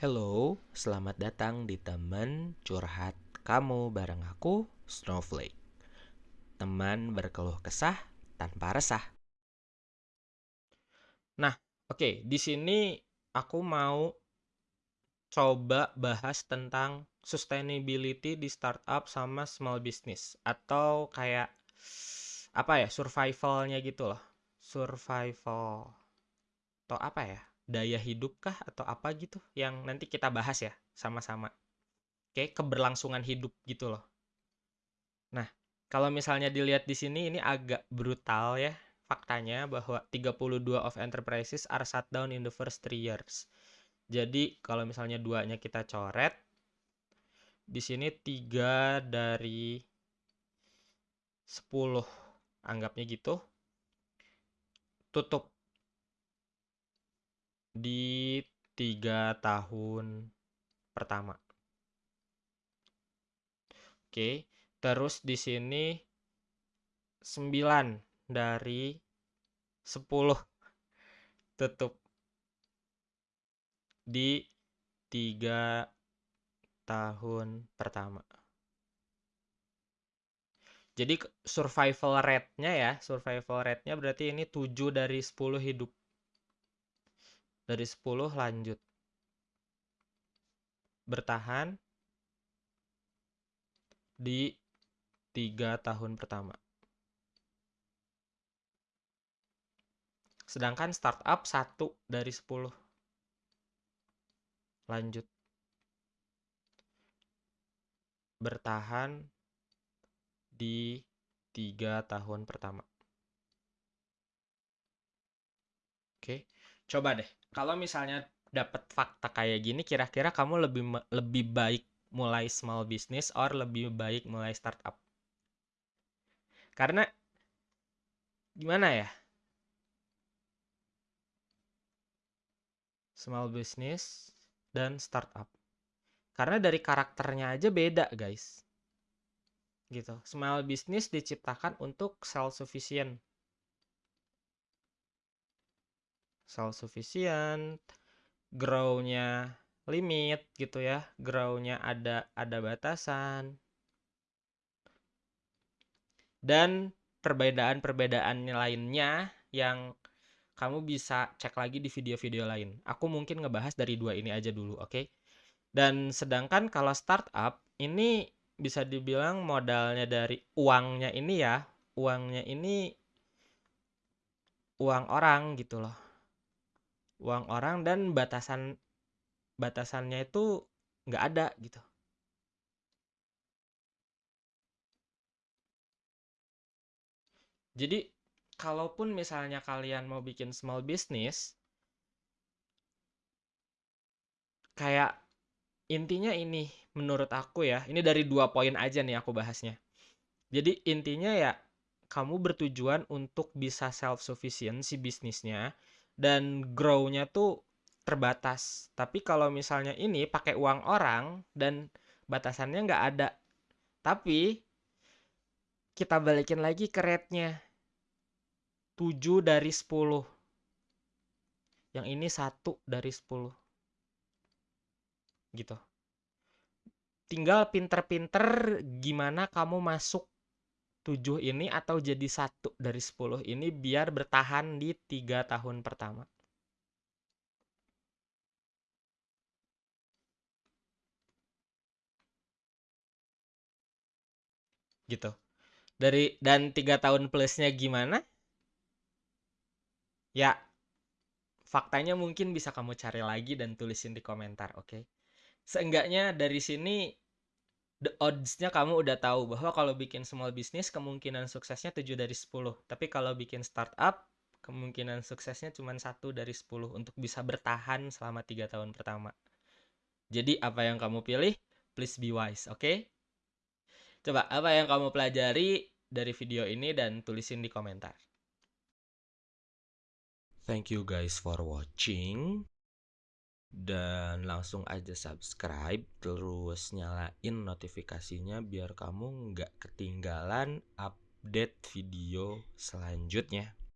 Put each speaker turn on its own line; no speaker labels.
Hello, selamat datang di teman curhat kamu bareng aku, Snowflake. Teman berkeluh kesah tanpa resah. Nah, oke, di sini aku mau coba bahas tentang sustainability di startup sama small business atau kayak apa ya, survivalnya gitu loh. Survival atau apa ya? Daya hidup kah atau apa gitu yang nanti kita bahas ya sama-sama. Kayak keberlangsungan hidup gitu loh. Nah, kalau misalnya dilihat di sini ini agak brutal ya faktanya bahwa 32 of enterprises are shut down in the first three years. Jadi kalau misalnya duanya kita coret, di sini tiga dari 10 anggapnya gitu tutup di tiga tahun pertama. Oke, terus di sini 9 dari 10 tutup di tiga tahun pertama. Jadi survival rate-nya ya, survival rate-nya berarti ini 7 dari 10 hidup. Dari 10 lanjut. Bertahan di tiga tahun pertama. Sedangkan startup 1 dari 10 lanjut bertahan di tiga tahun pertama. Oke, coba deh. Kalau misalnya dapat fakta kayak gini, kira-kira kamu lebih lebih baik mulai small business or lebih baik mulai startup? Karena gimana ya? Small business dan startup. Karena dari karakternya aja beda, guys. Gitu. Small business diciptakan untuk self sufficient. Self sufficient, grow-nya limit gitu ya. Grow-nya ada ada batasan. Dan perbedaan-perbedaan lainnya yang kamu bisa cek lagi di video-video lain. Aku mungkin ngebahas dari dua ini aja dulu, oke? Okay? Dan sedangkan kalau startup ini bisa dibilang modalnya dari uangnya ini ya, uangnya ini uang orang gitu loh. Uang orang dan batasan batasannya itu nggak ada gitu. Jadi kalaupun misalnya kalian mau bikin small business, kayak intinya ini menurut aku ya, ini dari dua poin aja nih aku bahasnya. Jadi intinya ya kamu bertujuan untuk bisa self sufficient si bisnisnya dan grow-nya tuh terbatas. Tapi kalau misalnya ini pakai uang orang dan batasannya nggak ada. Tapi kita balikin lagi ke rate-nya 7 dari 10. Yang ini 1 dari 10. Gitu. Tinggal pinter-pinter gimana kamu masuk 7 ini atau jadi 1 dari 10 ini biar bertahan di 3 tahun pertama. Gitu. Dari dan 3 tahun plusnya gimana? Ya, faktanya mungkin bisa kamu cari lagi dan tulisin di komentar, oke? Okay? Seenggaknya dari sini the odds-nya kamu udah tahu bahwa kalau bikin small business kemungkinan suksesnya 7 dari 10. Tapi kalau bikin startup kemungkinan suksesnya cuma satu dari 10 untuk bisa bertahan selama tiga tahun pertama. Jadi apa yang kamu pilih? Please be wise, oke? Okay? Coba apa yang kamu pelajari dari video ini dan tulisin di komentar. Thank you guys for watching. Dan langsung aja subscribe terus nyalain notifikasinya biar kamu nggak ketinggalan update video selanjutnya.